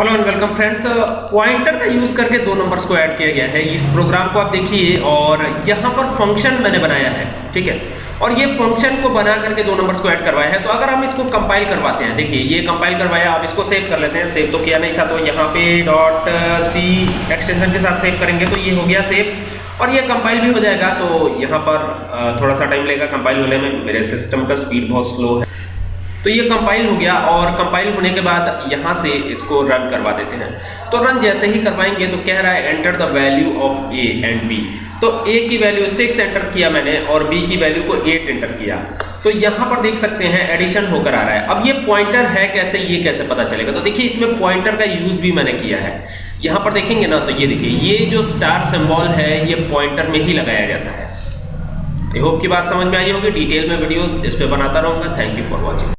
Hello and welcome friends pointer का use करके दो नंबर्स को ऐड किया गया है। इस प्रोग्राम को आप देखिए और यहाँ पर फ़ंक्शन मैंने बनाया है ठीक है? और ये फ़ंक्शन को बना करके दो नंबर्स को ऐड करवाया है। तो अगर हम इसको कंपाइल करवाते हैं देखिए ये कंपाइल करवाया आप इसको सेव कर लेते हैं। सेव तो किया नहीं था तो यहाँ पे डॉट सी एक्सटेंशन के साथ सेव करेंगे तो ये हो गया सेव और ये कंपाइल भी हो जाएगा तो यहाँ पर uh, थोड़ा सा टाइम लगेगा कंपाइल होने में मेरे सिस्टम का स्पीड बहुत स्लो है। तो ये कंपाइल हो गया और कंपाइल होने के बाद यहाँ से इसको रन करवा देते हैं। तो रन जैसे ही करवाएँगे तो कह रहा है enter the value of A and B तो ए की वैल्यू सिक्स एंटर किया मैंने और बी की वैल्यू को एट एंटर किया। तो यहाँ पर देख सकते हैं एडिशन होकर आ रहा है। अब ये पॉइंटर है कैसे, ये कैसे पता चलेगा? तो देखिए, इसमें पॉइंटर का यूज़ भी मैंने किया है। यहाँ पर देखेंगे ना तो ये देखिए, ये जो स्टार सिंबल है, ये पॉइंटर में ही लगाया जाता है। आई होप की बात समझ में आई होगी। डिटेल में वीडियोस इस पे बनाता रहूँगा। Thank you for watching